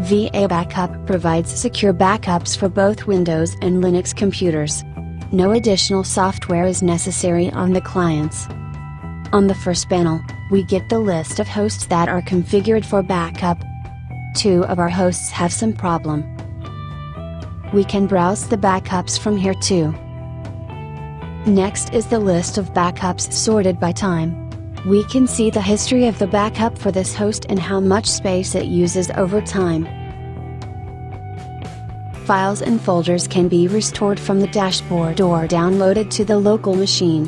VA Backup provides secure backups for both Windows and Linux computers. No additional software is necessary on the clients. On the first panel, we get the list of hosts that are configured for backup. Two of our hosts have some problem. We can browse the backups from here too. Next is the list of backups sorted by time. We can see the history of the backup for this host and how much space it uses over time. Files and folders can be restored from the dashboard or downloaded to the local machine.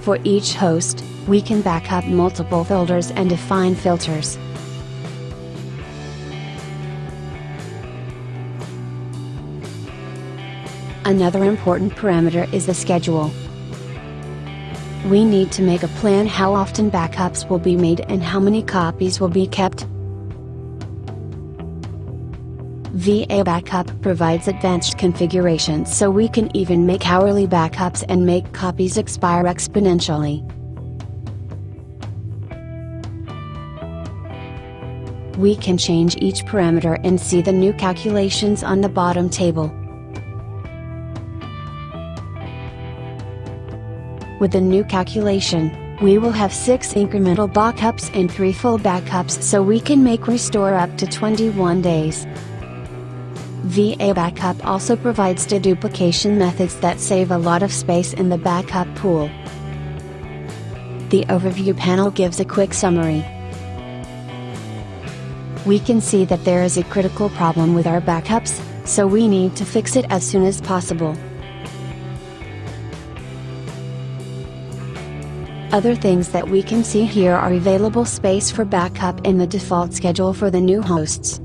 For each host, we can back up multiple folders and define filters. Another important parameter is the schedule. We need to make a plan how often backups will be made and how many copies will be kept. VA Backup provides advanced configurations so we can even make hourly backups and make copies expire exponentially. We can change each parameter and see the new calculations on the bottom table. With the new calculation, we will have 6 incremental backups and 3 full backups so we can make restore up to 21 days. VA Backup also provides deduplication methods that save a lot of space in the backup pool. The overview panel gives a quick summary. We can see that there is a critical problem with our backups, so we need to fix it as soon as possible. Other things that we can see here are available space for backup in the default schedule for the new hosts.